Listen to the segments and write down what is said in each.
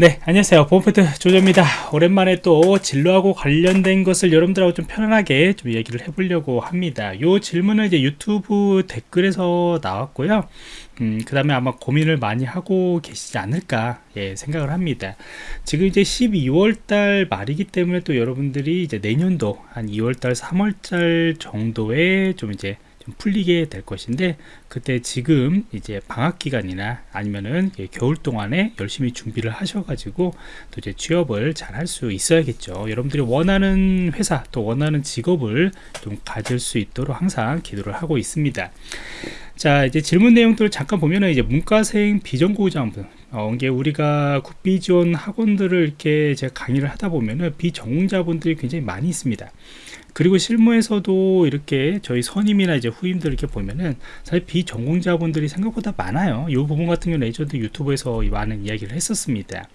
네 안녕하세요. 보험패드 조조입니다. 오랜만에 또 진로하고 관련된 것을 여러분들하고 좀 편안하게 좀 이야기를 해보려고 합니다. 요 질문은 이제 유튜브 댓글에서 나왔고요. 음, 그 다음에 아마 고민을 많이 하고 계시지 않을까 예, 생각을 합니다. 지금 이제 12월달 말이기 때문에 또 여러분들이 이제 내년도 한 2월달 3월달 정도에 좀 이제 풀리게 될 것인데 그때 지금 이제 방학 기간이나 아니면은 겨울 동안에 열심히 준비를 하셔가지고 또 이제 취업을 잘 할 수 있어야겠죠. 여러분들이 원하는 회사 또 원하는 직업을 좀 가질 수 있도록 항상 기도를 하고 있습니다. 자 이제 질문 내용들을 잠깐 보면은 이제 문과생 비전공자분 어, 이게 우리가 국비 지원 학원들을 이렇게 제가 강의를 하다 보면은 비전공자분들이 굉장히 많이 있습니다. 그리고 실무에서도 이렇게 저희 선임이나 이제 후임들 이렇게 보면은 사실 비전공자분들이 생각보다 많아요. 이 부분 같은 경우는 예전에 유튜브에서 많은 이야기를 했었습니다.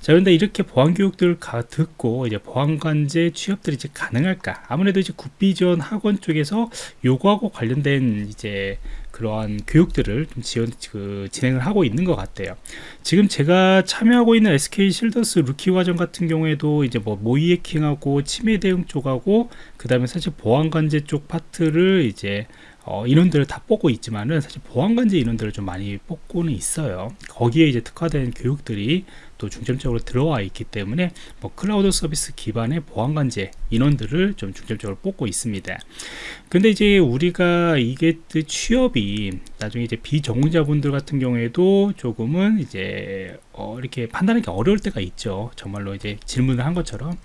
자, 그런데 이렇게 보안교육들을 듣고 이제 보안관제 취업들이 이제 가능할까? 아무래도 이제 국비지원 학원 쪽에서 요구하고 관련된 이제 그러한 교육들을 좀 지원, 그, 진행을 하고 있는 것 같아요. 지금 제가 참여하고 있는 SK 쉴더스 루키즈 과정 같은 경우에도 이제 뭐 모의 해킹하고 침해 대응 쪽하고 그 다음에 사실 보안 관제 쪽 파트를 이제 어, 인원들을 다 뽑고 있지만은 사실 보안관제 인원들을 좀 많이 뽑고는 있어요. 거기에 이제 특화된 교육들이 또 중점적으로 들어와 있기 때문에 뭐 클라우드 서비스 기반의 보안관제 인원들을 좀 중점적으로 뽑고 있습니다. 근데 이제 우리가 이게 취업이 나중에 이제 비전공자분들 같은 경우에도 조금은 이제 어 이렇게 판단하기 어려울 때가 있죠. 정말로 이제 질문을 한 것처럼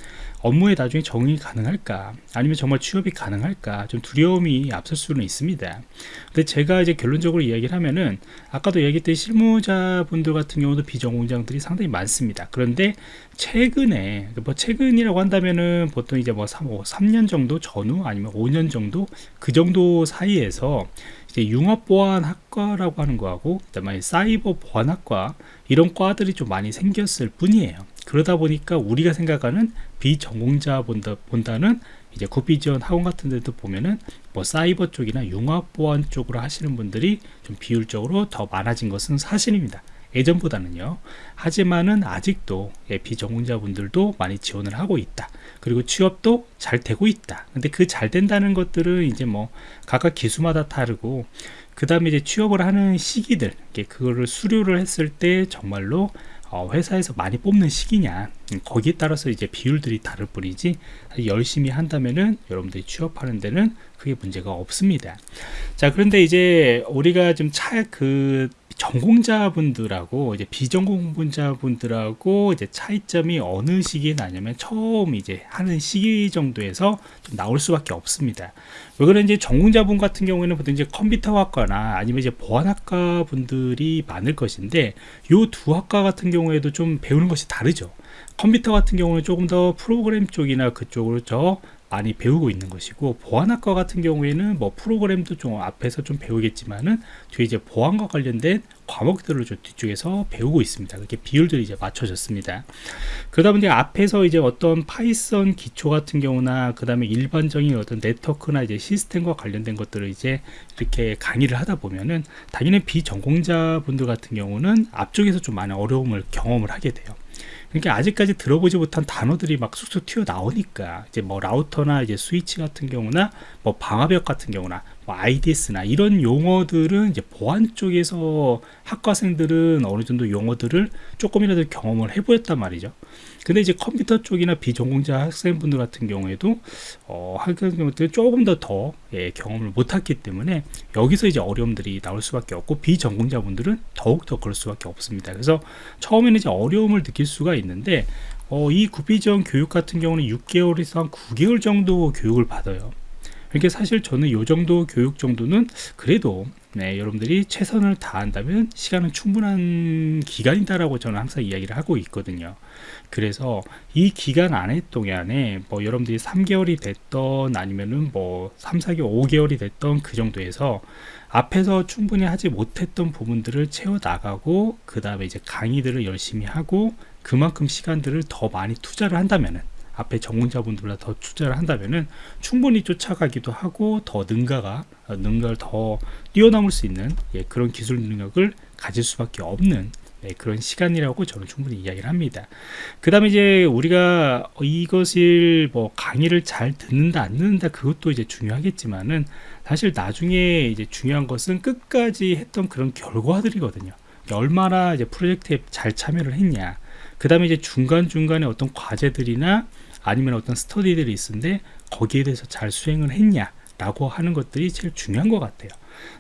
업무에 나중에 적응이 가능할까 아니면 정말 취업이 가능할까 좀 두려움이 앞설 수는 있습니다 근데 제가 이제 결론적으로 이야기를 하면은 아까도 얘기했듯이 실무자분들 같은 경우도 비전공장들이 상당히 많습니다 그런데 최근에 뭐 최근이라고 한다면은 보통 이제 뭐 3, 3년 정도 전후 아니면 5년 정도 그 정도 사이에서 이제 융합보안학과라고 하는 거하고 그다음에 사이버 보안학과 이런 과들이 좀 많이 생겼을 뿐이에요. 그러다 보니까 우리가 생각하는 비전공자 본다, 본다는 이제 국비지원 학원 같은 데도 보면은 뭐 사이버 쪽이나 융합보안 쪽으로 하시는 분들이 좀 비율적으로 더 많아진 것은 사실입니다 예전보다는요. 하지만은 아직도 예, 비전공자분들도 많이 지원을 하고 있다. 그리고 취업도 잘 되고 있다. 근데 그 잘 된다는 것들은 이제 뭐 각각 기수마다 다르고 그 다음에 이제 취업을 하는 시기들 그거를 수료를 했을 때 정말로 어, 회사에서 많이 뽑는 시기냐. 음, 거기에 따라서 이제 비율들이 다를 뿐이지 열심히 한다면은 여러분들이 취업하는 데는 크게 문제가 없습니다. 자 그런데 이제 우리가 좀 차 그 전공자분들하고 이제 비전공자분들하고 이제 차이점이 어느 시기에 나냐면 처음 이제 하는 시기 정도에서 좀 나올 수밖에 없습니다. 왜 그런지 전공자분 같은 경우에는 보통 이제 컴퓨터학과나 아니면 이제 보안학과 분들이 많을 것인데 요 두 학과 같은 경우에도 좀 배우는 것이 다르죠. 컴퓨터 같은 경우는 조금 더 프로그램 쪽이나 그쪽으로 저 많이 배우고 있는 것이고 보안학과 같은 경우에는 뭐 프로그램도 좀 앞에서 좀 배우겠지만은 뒤에 이제 보안과 관련된 과목들을 좀 뒤쪽에서 배우고 있습니다. 그렇게 비율들이 이제 맞춰졌습니다. 그러다 보니 앞에서 이제 어떤 파이썬 기초 같은 경우나 그 다음에 일반적인 어떤 네트워크나 이제 시스템과 관련된 것들을 이제 이렇게 강의를 하다 보면은 당연히 비전공자 분들 같은 경우는 앞쪽에서 좀 많은 어려움을 경험을 하게 돼요. 그러니까 아직까지 들어보지 못한 단어들이 막 쑥쑥 튀어 나오니까 이제 뭐 라우터나 이제 스위치 같은 경우나 뭐 방화벽 같은 경우나 뭐 IDS나 이런 용어들은 이제 보안 쪽에서 학과생들은 어느 정도 용어들을 조금이라도 경험을 해보였단 말이죠. 근데 이제 컴퓨터 쪽이나 비전공자 학생분들 같은 경우에도 어, 학생 경우들 조금 더더 예, 경험을 못했기 때문에 여기서 이제 어려움들이 나올 수밖에 없고 비전공자분들은 더욱 더 그럴 수밖에 없습니다. 그래서 처음에는 이제 어려움을 느낄 수가 있는데 어, 이 구비전 교육 같은 경우는 6개월에서 한 9개월 정도 교육을 받아요. 그러니까 사실 저는 이 정도 교육 정도는 그래도 네, 여러분들이 최선을 다한다면 시간은 충분한 기간이다라고 저는 항상 이야기를 하고 있거든요. 그래서 이 기간 안에 동안에 뭐 여러분들이 3개월이 됐던 아니면은 뭐 3, 4개월, 5개월이 됐던 그 정도에서 앞에서 충분히 하지 못했던 부분들을 채워 나가고 그 다음에 이제 강의들을 열심히 하고 그만큼 시간들을 더 많이 투자를 한다면은 앞에 전공자분들보다 더 투자를 한다면은 충분히 쫓아가기도 하고 더 능가가 능가를 더 뛰어넘을 수 있는 예, 그런 기술 능력을 가질 수밖에 없는 네, 그런 시간이라고 저는 충분히 이야기를 합니다. 그 다음에 이제 우리가 이것을 뭐 강의를 잘 듣는다 안 듣는다 그것도 이제 중요하겠지만은 사실 나중에 이제 중요한 것은 끝까지 했던 그런 결과들이거든요. 얼마나 이제 프로젝트에 잘 참여를 했냐. 그 다음에 이제 중간중간에 어떤 과제들이나 아니면 어떤 스터디들이 있는데 거기에 대해서 잘 수행을 했냐. 라고 하는 것들이 제일 중요한 것 같아요.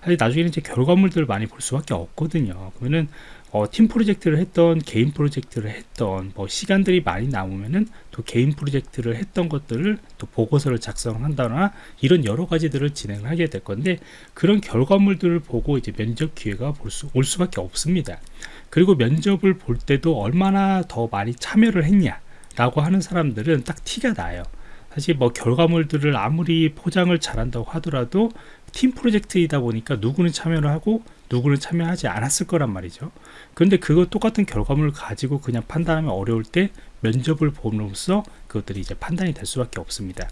사실 나중에는 이제 결과물들을 많이 볼 수밖에 없거든요. 그러면은 어, 팀 프로젝트를 했던 개인 프로젝트를 했던 뭐 시간들이 많이 남으면은 또 개인 프로젝트를 했던 것들을 또 보고서를 작성한다거나 이런 여러 가지들을 진행을 하게 될 건데 그런 결과물들을 보고 이제 면접 기회가 볼 수, 올 수밖에 없습니다. 그리고 면접을 볼 때도 얼마나 더 많이 참여를 했냐 라고 하는 사람들은 딱 티가 나요. 사실 뭐 결과물들을 아무리 포장을 잘한다고 하더라도 팀 프로젝트이다 보니까 누구는 참여를 하고 누구는 참여하지 않았을 거란 말이죠. 그런데 그거 똑같은 결과물을 가지고 그냥 판단하면 어려울 때 면접을 봄으로써 그것들이 이제 판단이 될 수밖에 없습니다.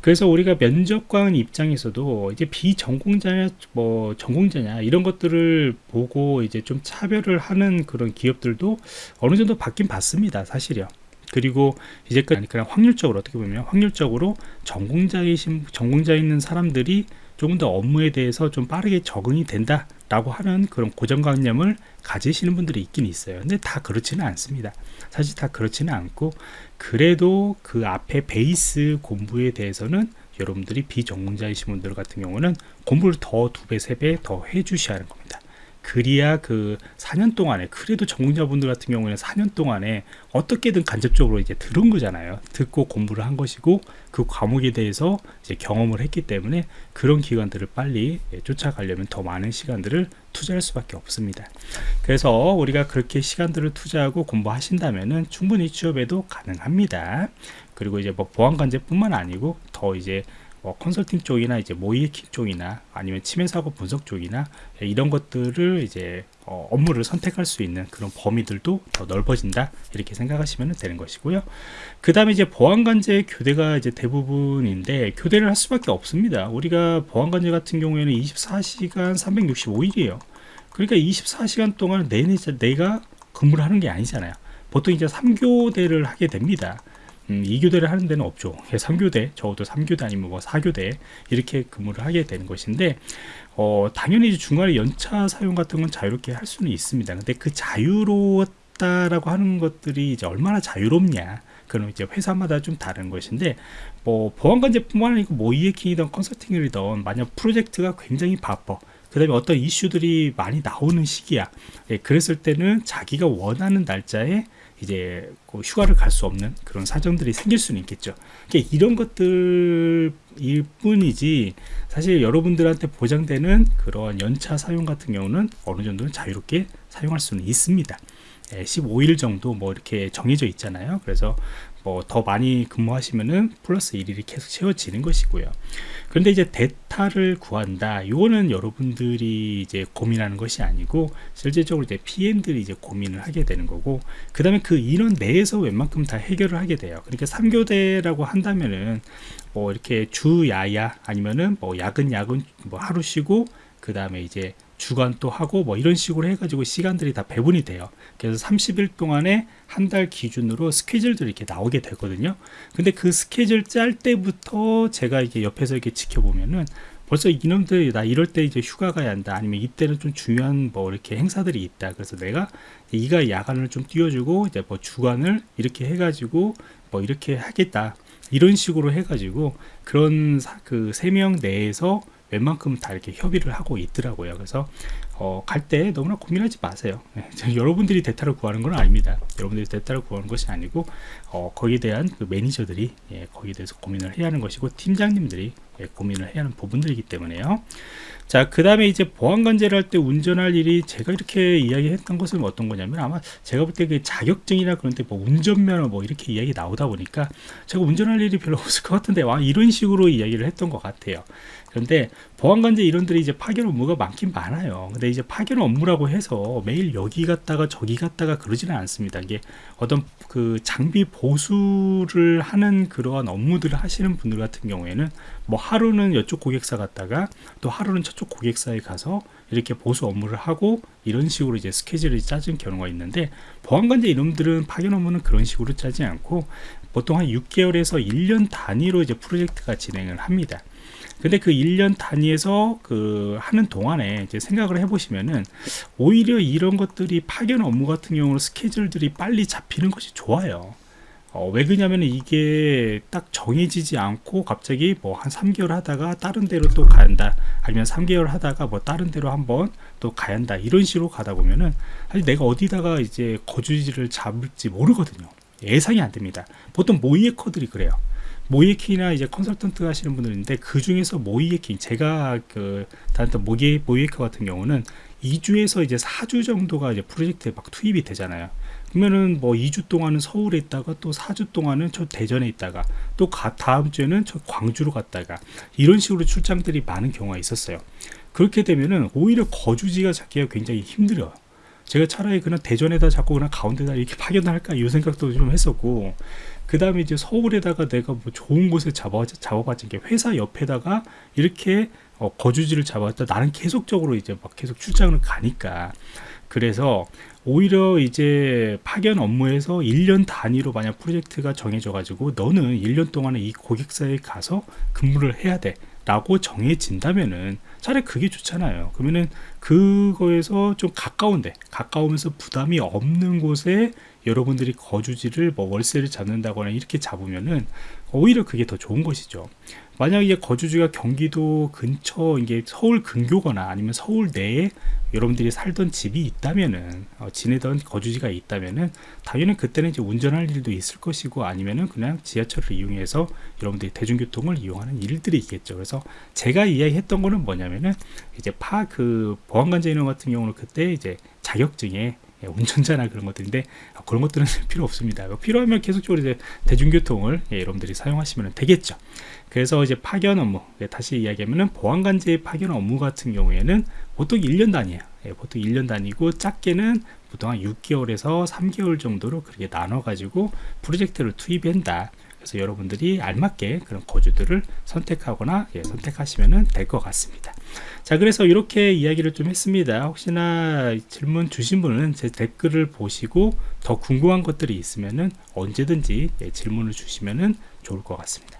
그래서 우리가 면접관 입장에서도 이제 비전공자냐 뭐 전공자냐 이런 것들을 보고 이제 좀 차별을 하는 그런 기업들도 어느 정도 받긴 받습니다 사실이요. 그리고 이제까지 그냥 확률적으로 어떻게 보면 확률적으로 전공자이신 전공자 있는 사람들이 조금 더 업무에 대해서 좀 빠르게 적응이 된다 라고 하는 그런 고정관념을 가지시는 분들이 있긴 있어요. 근데 다 그렇지는 않습니다. 사실 다 그렇지는 않고 그래도 그 앞에 베이스 공부에 대해서는 여러분들이 비전공자이신 분들 같은 경우는 공부를 더 두 배 세 배 더 해 주셔야 하는 겁니다 그리야 그 4년 동안에 그래도 전공자분들 같은 경우에는 4년 동안에 어떻게든 간접적으로 이제 들은 거잖아요. 듣고 공부를 한 것이고 그 과목에 대해서 이제 경험을 했기 때문에 그런 기관들을 빨리 예, 쫓아가려면 더 많은 시간들을 투자할 수밖에 없습니다. 그래서 우리가 그렇게 시간들을 투자하고 공부하신다면은 충분히 취업에도 가능합니다. 그리고 이제 뭐 보안관제 뿐만 아니고 더 이제 뭐 컨설팅 쪽이나 이제 모이에킹 쪽이나 아니면 침해 사고 분석 쪽이나 이런 것들을 이제 어, 업무를 선택할 수 있는 그런 범위들도 더 넓어진다. 이렇게 생각하시면 되는 것이고요. 그 다음에 이제 보안관제 교대가 이제 대부분인데 교대를 할 수밖에 없습니다. 우리가 보안관제 같은 경우에는 24시간 365일이에요. 그러니까 24시간 동안 내내 내가 근무를 하는 게 아니잖아요. 보통 이제 3교대를 하게 됩니다 음, 2교대를 하는 데는 없죠. 3교대 적어도 3교대 아니면 뭐 4교대 이렇게 근무를 하게 되는 것인데 어, 당연히 중간에 연차 사용 같은 건 자유롭게 할 수는 있습니다. 근데 그 자유로웠다라고 하는 것들이 이제 얼마나 자유롭냐. 그럼 이제 회사마다 좀 다른 것인데 뭐 보안관제뿐만 아니고 뭐 이해킹이든 컨설팅이든 만약 프로젝트가 굉장히 바빠 그 다음에 어떤 이슈들이 많이 나오는 시기야. 예, 그랬을 때는 자기가 원하는 날짜에 이제 그 휴가를 갈 수 없는 그런 사정들이 생길 수는 있겠죠. 그러니까 이런 것들일 뿐이지 사실 여러분들한테 보장되는 그런 연차 사용 같은 경우는 어느 정도는 자유롭게 사용할 수는 있습니다 15일 정도 뭐 이렇게 정해져 있잖아요. 그래서 뭐 더 많이 근무하시면은 플러스 1일이 계속 채워지는 것이고요. 그런데 이제 대타를 구한다. 이거는 여러분들이 이제 고민하는 것이 아니고 실질적으로 이제 PM들이 이제 고민을 하게 되는 거고 그 다음에 그 인원 내에서 웬만큼 다 해결을 하게 돼요. 그러니까 3교대라고 한다면은 뭐 이렇게 주야야 아니면은 뭐 야근 야근 뭐 하루 쉬고 그 다음에 이제 주간 또 하고 뭐 이런 식으로 해가지고 시간들이 다 배분이 돼요. 그래서 30일 동안에 한 달 기준으로 스케줄들이 이렇게 나오게 되거든요. 근데 그 스케줄 짤 때부터 제가 이게 옆에서 이렇게 지켜보면은 벌써 이놈들이 나 이럴 때 이제 휴가 가야 한다 아니면 이때는 좀 중요한 뭐 이렇게 행사들이 있다. 그래서 내가 이가 야간을 좀 띄워주고 이제 뭐 주간을 이렇게 해가지고 뭐 이렇게 하겠다. 이런 식으로 해가지고 그런 그 세 명 내에서 웬만큼 다 이렇게 협의를 하고 있더라고요. 그래서 어, 갈 때 너무나 고민하지 마세요. 네, 여러분들이 대타를 구하는 건 아닙니다. 여러분들이 대타를 구하는 것이 아니고 어, 거기에 대한 그 매니저들이 예, 거기에 대해서 고민을 해야 하는 것이고 팀장님들이 예, 고민을 해야 하는 부분들이기 때문에요. 자, 그 다음에 이제 보안관제를 할 때 운전할 일이 제가 이렇게 이야기했던 것은 어떤 거냐면 아마 제가 볼 때 그 자격증이나 그런 데 뭐 운전면허 뭐 이렇게 이야기 나오다 보니까 제가 운전할 일이 별로 없을 것 같은데 와 이런 식으로 이야기를 했던 것 같아요. 그런데 보안관제 이론들이 이제 파견 업무가 많긴 많아요. 근데 이제 파견 업무라고 해서 매일 여기 갔다가 저기 갔다가 그러지는 않습니다. 이게 어떤 그 장비 보수를 하는 그러한 업무들을 하시는 분들 같은 경우에는 뭐 하루는 이쪽 고객사 갔다가 또 하루는 저쪽 고객사에 가서 이렇게 보수 업무를 하고 이런 식으로 이제 스케줄이 짜진 경우가 있는데 보안관제 이놈들은 파견 업무는 그런 식으로 짜지 않고 보통 한 6개월에서 1년 단위로 이제 프로젝트가 진행을 합니다. 근데 그 1년 단위에서 그 하는 동안에 이제 생각을 해보시면은 오히려 이런 것들이 파견 업무 같은 경우는 스케줄들이 빨리 잡히는 것이 좋아요. 어, 왜 그러냐면 이게 딱 정해지지 않고 갑자기 뭐 한 3개월 하다가 다른 데로 또 간다 아니면 3개월 하다가 뭐 다른 데로 한번 또 가야 한다 이런 식으로 가다 보면은 사실 내가 어디다가 이제 거주지를 잡을지 모르거든요. 예상이 안 됩니다. 보통 모이에커들이 그래요 모이에킹이나 이제 컨설턴트 하시는 분들인데 그 중에서 모이에킹 제가 그 다녔던 모이 모이에커 같은 경우는 2주에서 이제 4주 정도가 이제 프로젝트에 막 투입이 되잖아요. 그러면은 뭐 2주 동안은 서울에 있다가 또 4주 동안은 저 대전에 있다가 또 가, 다음 주에는 저 광주로 갔다가 이런 식으로 출장들이 많은 경우가 있었어요. 그렇게 되면은 오히려 거주지가 잡기가 굉장히 힘들어요. 제가 차라리 그냥 대전에다 잡고 그냥 가운데다 이렇게 파견할까 이 생각도 좀 했었고 그 다음에 이제 서울에다가 내가 뭐 좋은 곳에 잡아 잡아봤지 게 회사 옆에다가 이렇게 어, 거주지를 잡았다. 나는 계속적으로 이제 막 계속 출장을 가니까. 그래서 오히려 이제 파견 업무에서 1년 단위로 만약 프로젝트가 정해져 가지고 너는 1년 동안에 이 고객사에 가서 근무를 해야 돼. 라고 정해진다면은 차라리 그게 좋잖아요. 그러면은 그거에서 좀 가까운데 가까우면서 부담이 없는 곳에 여러분들이 거주지를 뭐 월세를 잡는다거나 이렇게 잡으면은 오히려 그게 더 좋은 것이죠 만약에 거주지가 경기도 근처 이게 서울 근교거나 아니면 서울 내에 여러분들이 살던 집이 있다면은 어, 지내던 거주지가 있다면은 당연히 그때는 이제 운전할 일도 있을 것이고 아니면은 그냥 지하철을 이용해서 여러분들이 대중교통을 이용하는 일들이 있겠죠. 그래서 제가 이야기했던 거는 뭐냐면은 이제 파 그 보안관제 인원 같은 경우는 그때 이제 자격증에 예, 운전자나 그런 것들인데 아, 그런 것들은 필요 없습니다. 뭐 필요하면 계속적으로 이제 대중교통을 예, 여러분들이 사용하시면 되겠죠. 그래서 이제 파견 업무 예, 다시 이야기하면은 보안관제 파견 업무 같은 경우에는 보통 1년 단위에요. 예, 보통 1년 단위고 작게는 보통 한 6개월에서 3개월 정도로 그렇게 나눠 가지고 프로젝트를 투입한다. 그래서 여러분들이 알맞게 그런 거주들을 선택하거나 예, 선택하시면 될 것 같습니다. 자 그래서 이렇게 이야기를 좀 했습니다. 혹시나 질문 주신 분은 제 댓글을 보시고 더 궁금한 것들이 있으면 언제든지 예, 질문을 주시면 좋을 것 같습니다.